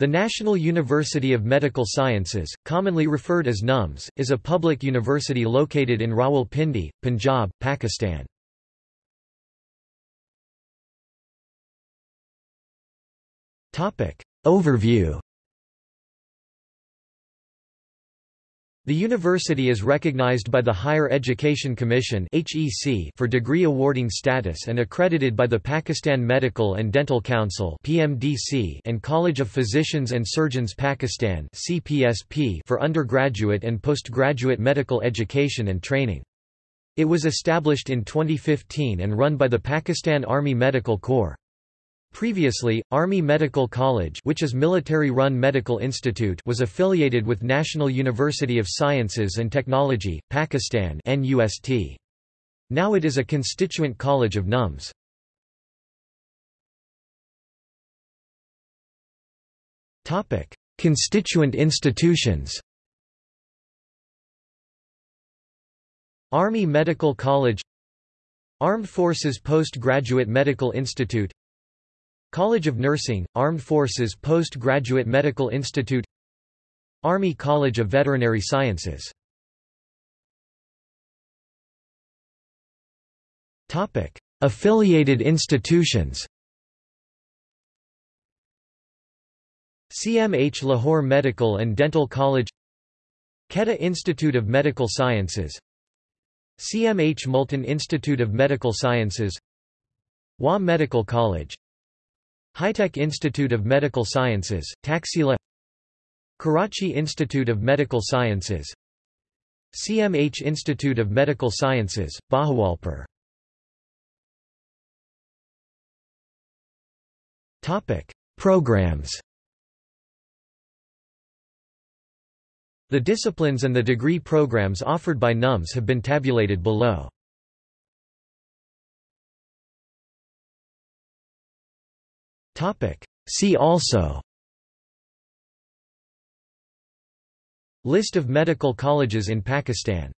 The National University of Medical Sciences, commonly referred as NUMS, is a public university located in Rawalpindi, Punjab, Pakistan. Overview The university is recognized by the Higher Education Commission for degree awarding status and accredited by the Pakistan Medical and Dental Council and College of Physicians and Surgeons Pakistan for undergraduate and postgraduate medical education and training. It was established in 2015 and run by the Pakistan Army Medical Corps. Previously, Army Medical College which is military-run medical institute was affiliated with National University of Sciences and Technology, Pakistan NUST. Now it is a constituent college of NUMS. Constituent institutions Army Medical College Armed Forces Postgraduate Medical Institute College of Nursing, Armed Forces Postgraduate Medical Institute Army College of Veterinary Sciences. Affiliated institutions CMH Lahore Medical and Dental College Quetta Institute of Medical Sciences CMH Multan Institute of Medical Sciences Wah Medical College HITEC Institute of Medical Sciences, Taxila Karachi Institute of Medical Sciences CMH Institute of Medical Sciences, Bahawalpur Programs The disciplines and the degree programs offered by NUMS have been tabulated below. See also. List of medical colleges in Pakistan